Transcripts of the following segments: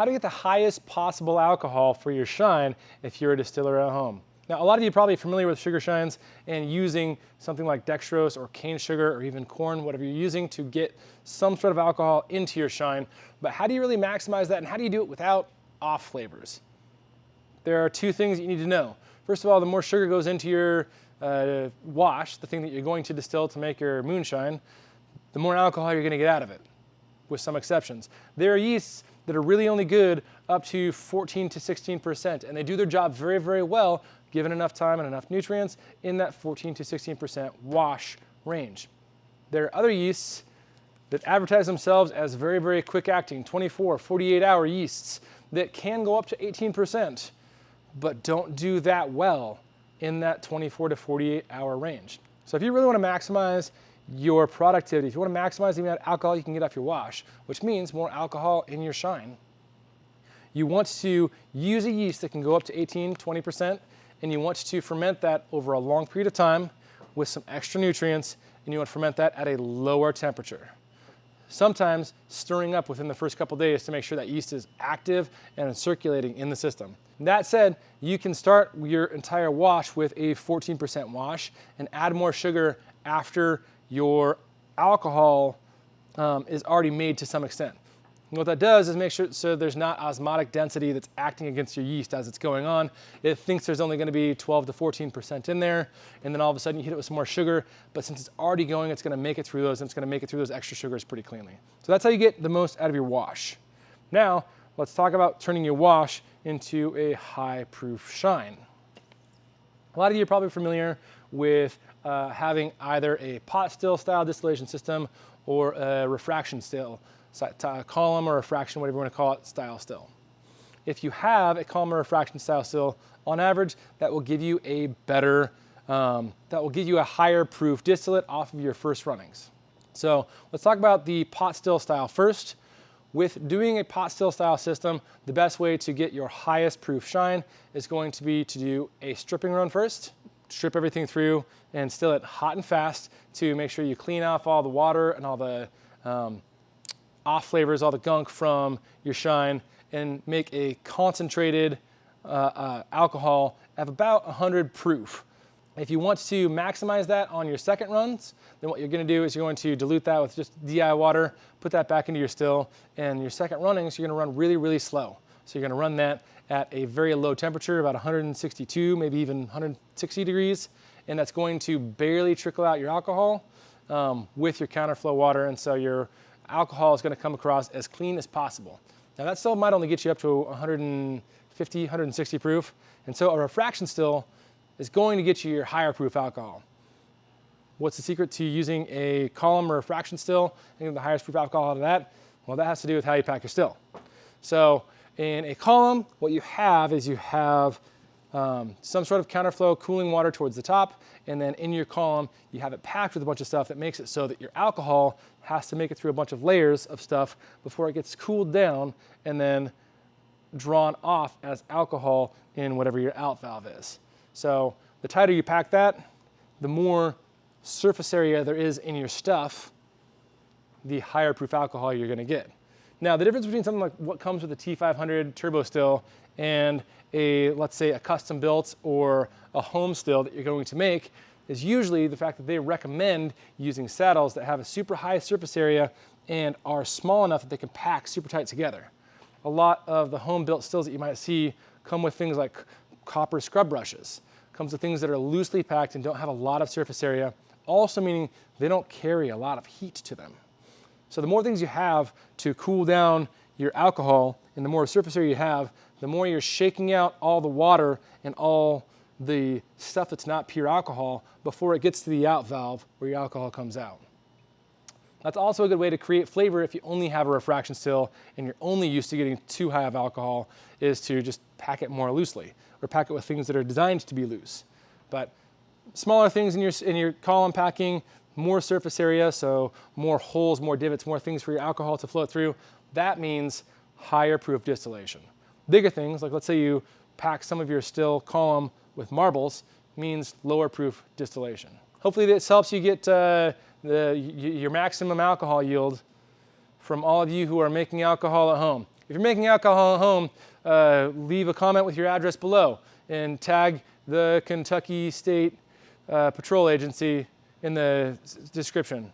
how to get the highest possible alcohol for your shine if you're a distiller at home. Now, a lot of you are probably familiar with sugar shines and using something like dextrose or cane sugar or even corn, whatever you're using to get some sort of alcohol into your shine. But how do you really maximize that and how do you do it without off flavors? There are two things you need to know. First of all, the more sugar goes into your uh, wash, the thing that you're going to distill to make your moonshine, the more alcohol you're going to get out of it, with some exceptions. There are yeasts that are really only good up to 14 to 16%, and they do their job very, very well given enough time and enough nutrients in that 14 to 16% wash range. There are other yeasts that advertise themselves as very, very quick acting, 24, 48 hour yeasts that can go up to 18%, but don't do that well in that 24 to 48 hour range. So if you really want to maximize your productivity, if you want to maximize the amount of alcohol you can get off your wash, which means more alcohol in your shine, you want to use a yeast that can go up to 18, 20%, and you want to ferment that over a long period of time with some extra nutrients, and you want to ferment that at a lower temperature. Sometimes stirring up within the first couple days to make sure that yeast is active and circulating in the system. That said, you can start your entire wash with a 14% wash and add more sugar after your alcohol um, is already made to some extent. And what that does is make sure so there's not osmotic density that's acting against your yeast as it's going on. It thinks there's only gonna be 12 to 14% in there, and then all of a sudden you hit it with some more sugar, but since it's already going, it's gonna make it through those, and it's gonna make it through those extra sugars pretty cleanly. So that's how you get the most out of your wash. Now, let's talk about turning your wash into a high proof shine. A lot of you are probably familiar with uh, having either a pot still style distillation system or a refraction still column or refraction, whatever you want to call it, style still. If you have a column or refraction style still, on average, that will give you a better, um, that will give you a higher proof distillate off of your first runnings. So let's talk about the pot still style first. With doing a pot still style system, the best way to get your highest proof shine is going to be to do a stripping run first, strip everything through and still it hot and fast to make sure you clean off all the water and all the um, off flavors, all the gunk from your shine and make a concentrated uh, uh, alcohol of about 100 proof. If you want to maximize that on your second runs, then what you're gonna do is you're going to dilute that with just DI water, put that back into your still, and your second runnings, you're gonna run really, really slow. So you're gonna run that at a very low temperature, about 162, maybe even 160 degrees, and that's going to barely trickle out your alcohol um, with your counterflow water, and so your alcohol is gonna come across as clean as possible. Now that still might only get you up to 150, 160 proof, and so a refraction still is going to get you your higher proof alcohol. What's the secret to using a column or a fraction still and getting the highest proof alcohol out of that? Well, that has to do with how you pack your still. So in a column, what you have is you have um, some sort of counterflow cooling water towards the top, and then in your column, you have it packed with a bunch of stuff that makes it so that your alcohol has to make it through a bunch of layers of stuff before it gets cooled down and then drawn off as alcohol in whatever your out valve is. So the tighter you pack that, the more surface area there is in your stuff, the higher proof alcohol you're gonna get. Now, the difference between something like what comes with a T500 turbo still and a, let's say, a custom built or a home still that you're going to make is usually the fact that they recommend using saddles that have a super high surface area and are small enough that they can pack super tight together. A lot of the home built stills that you might see come with things like copper scrub brushes. Comes with things that are loosely packed and don't have a lot of surface area, also meaning they don't carry a lot of heat to them. So the more things you have to cool down your alcohol and the more surface area you have, the more you're shaking out all the water and all the stuff that's not pure alcohol before it gets to the out valve where your alcohol comes out. That's also a good way to create flavor if you only have a refraction still and you're only used to getting too high of alcohol is to just pack it more loosely or pack it with things that are designed to be loose. But smaller things in your, in your column packing, more surface area, so more holes, more divots, more things for your alcohol to flow through, that means higher proof distillation. Bigger things, like let's say you pack some of your still column with marbles, means lower proof distillation. Hopefully this helps you get uh, the, your maximum alcohol yield from all of you who are making alcohol at home. if you're making alcohol at home, uh, leave a comment with your address below and tag the Kentucky State uh, Patrol Agency in the description.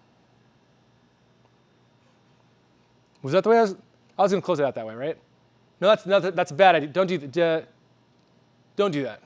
Was that the way I was? I was going to close it out that way, right? No, that's, that's a bad idea. Don't do that. Don't do that.